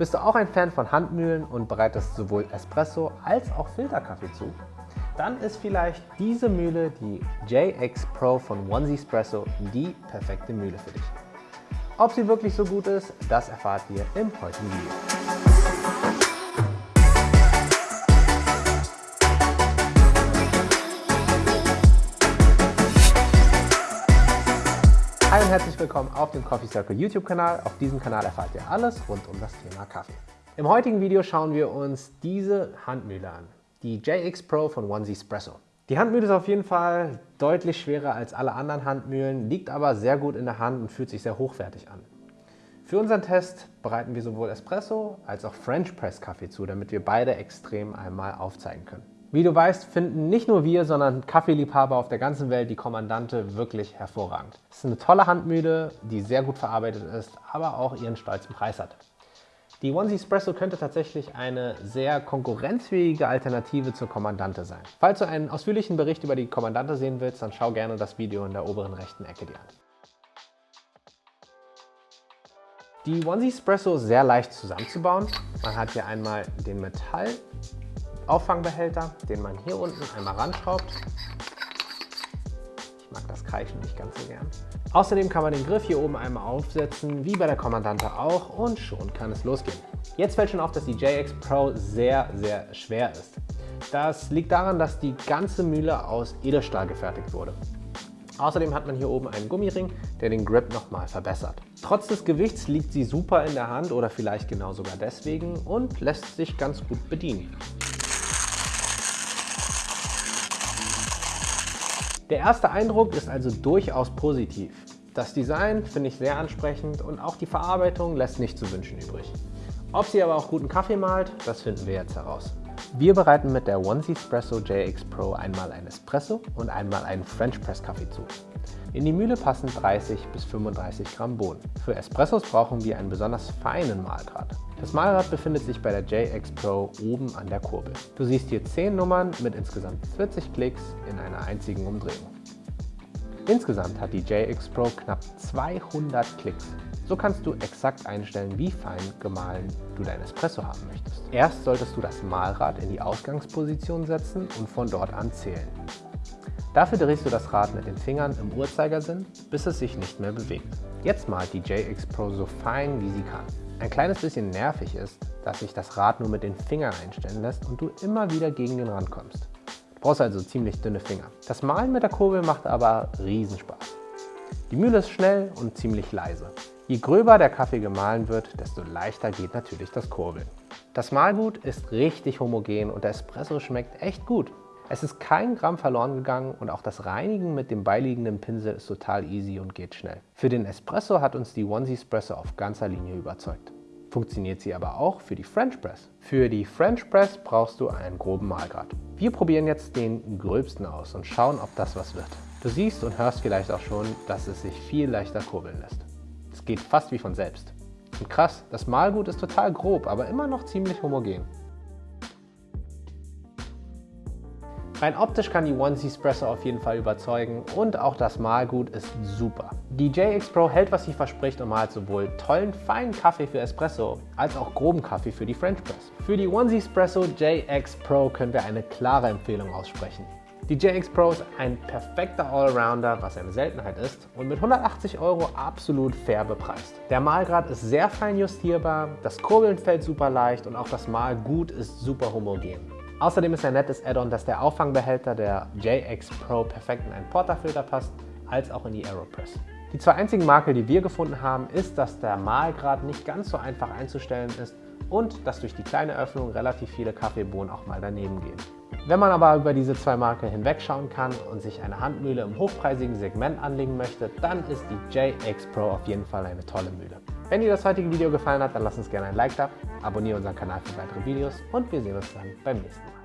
Bist du auch ein Fan von Handmühlen und bereitest sowohl Espresso als auch Filterkaffee zu? Dann ist vielleicht diese Mühle, die JX Pro von Onesie Espresso, die perfekte Mühle für dich. Ob sie wirklich so gut ist, das erfahrt ihr im heutigen Video. Herzlich willkommen auf dem Coffee Circle YouTube Kanal. Auf diesem Kanal erfahrt ihr alles rund um das Thema Kaffee. Im heutigen Video schauen wir uns diese Handmühle an, die JX Pro von Onesie Espresso. Die Handmühle ist auf jeden Fall deutlich schwerer als alle anderen Handmühlen, liegt aber sehr gut in der Hand und fühlt sich sehr hochwertig an. Für unseren Test bereiten wir sowohl Espresso als auch French Press Kaffee zu, damit wir beide extrem einmal aufzeigen können. Wie du weißt, finden nicht nur wir, sondern Kaffeeliebhaber auf der ganzen Welt die Kommandante wirklich hervorragend. Es ist eine tolle Handmühle, die sehr gut verarbeitet ist, aber auch ihren stolzen Preis hat. Die Onesie Espresso könnte tatsächlich eine sehr konkurrenzfähige Alternative zur Kommandante sein. Falls du einen ausführlichen Bericht über die Kommandante sehen willst, dann schau gerne das Video in der oberen rechten Ecke dir an. Die Onesie Espresso ist sehr leicht zusammenzubauen. Man hat hier einmal den Metall Auffangbehälter, den man hier unten einmal ranschraubt. Ich mag das Kreischen nicht ganz so gern. Außerdem kann man den Griff hier oben einmal aufsetzen, wie bei der Kommandante auch, und schon kann es losgehen. Jetzt fällt schon auf, dass die JX Pro sehr, sehr schwer ist. Das liegt daran, dass die ganze Mühle aus Edelstahl gefertigt wurde. Außerdem hat man hier oben einen Gummiring, der den Grip nochmal verbessert. Trotz des Gewichts liegt sie super in der Hand oder vielleicht genau sogar deswegen und lässt sich ganz gut bedienen. Der erste Eindruck ist also durchaus positiv. Das Design finde ich sehr ansprechend und auch die Verarbeitung lässt nicht zu wünschen übrig. Ob sie aber auch guten Kaffee malt, das finden wir jetzt heraus. Wir bereiten mit der Onesie Espresso JX Pro einmal ein Espresso und einmal einen French Press Kaffee zu. In die Mühle passen 30 bis 35 Gramm Bohnen. Für Espressos brauchen wir einen besonders feinen Mahlgrad. Das Mahlrad befindet sich bei der JX Pro oben an der Kurbel. Du siehst hier 10 Nummern mit insgesamt 40 Klicks in einer einzigen Umdrehung. Insgesamt hat die JX Pro knapp 200 Klicks. So kannst du exakt einstellen, wie fein gemahlen du dein Espresso haben möchtest. Erst solltest du das Mahlrad in die Ausgangsposition setzen und von dort an zählen. Dafür drehst du das Rad mit den Fingern im Uhrzeigersinn, bis es sich nicht mehr bewegt. Jetzt malt die JX Pro so fein wie sie kann. Ein kleines bisschen nervig ist, dass sich das Rad nur mit den Fingern einstellen lässt und du immer wieder gegen den Rand kommst. Brauchst also ziemlich dünne Finger. Das Malen mit der Kurbel macht aber Riesenspaß. Die Mühle ist schnell und ziemlich leise. Je gröber der Kaffee gemahlen wird, desto leichter geht natürlich das Kurbeln. Das Mahlgut ist richtig homogen und der Espresso schmeckt echt gut. Es ist kein Gramm verloren gegangen und auch das Reinigen mit dem beiliegenden Pinsel ist total easy und geht schnell. Für den Espresso hat uns die Onesie Espresso auf ganzer Linie überzeugt. Funktioniert sie aber auch für die French Press. Für die French Press brauchst du einen groben Mahlgrad. Wir probieren jetzt den gröbsten aus und schauen, ob das was wird. Du siehst und hörst vielleicht auch schon, dass es sich viel leichter kurbeln lässt. Es geht fast wie von selbst. Und krass, das Mahlgut ist total grob, aber immer noch ziemlich homogen. Rein optisch kann die Onesie Espresso auf jeden Fall überzeugen und auch das Mahlgut ist super. Die JX Pro hält, was sie verspricht und malt sowohl tollen, feinen Kaffee für Espresso als auch groben Kaffee für die French Press. Für die Onesie Espresso JX Pro können wir eine klare Empfehlung aussprechen. Die JX Pro ist ein perfekter Allrounder, was eine Seltenheit ist und mit 180 Euro absolut fair bepreist. Der Mahlgrad ist sehr fein justierbar, das Kurbeln fällt super leicht und auch das Mahlgut ist super homogen. Außerdem ist ein nettes Add-on, dass der Auffangbehälter der JX Pro perfekt in einen Portafilter passt, als auch in die Aeropress. Die zwei einzigen Makel, die wir gefunden haben, ist, dass der Mahlgrad nicht ganz so einfach einzustellen ist und dass durch die kleine Öffnung relativ viele Kaffeebohnen auch mal daneben gehen. Wenn man aber über diese zwei Makel hinwegschauen kann und sich eine Handmühle im hochpreisigen Segment anlegen möchte, dann ist die JX Pro auf jeden Fall eine tolle Mühle. Wenn dir das heutige Video gefallen hat, dann lass uns gerne ein Like da, abonniere unseren Kanal für weitere Videos und wir sehen uns dann beim nächsten Mal.